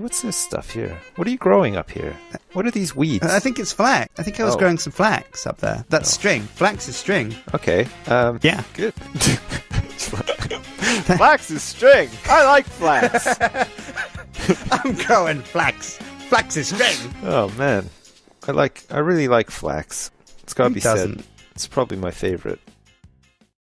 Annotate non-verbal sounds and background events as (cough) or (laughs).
what's this stuff here? What are you growing up here? What are these weeds? I think it's flax. I think I was Oh. growing some flax up there. That's oh. string. Flax is string. Okay. Um, Yeah. Good. (laughs) flax is string. I like flax. (laughs) I'm growing flax. Flax is string. oh man, I like. I really like flax. It's got to Who be doesn't? said. It's probably my favorite.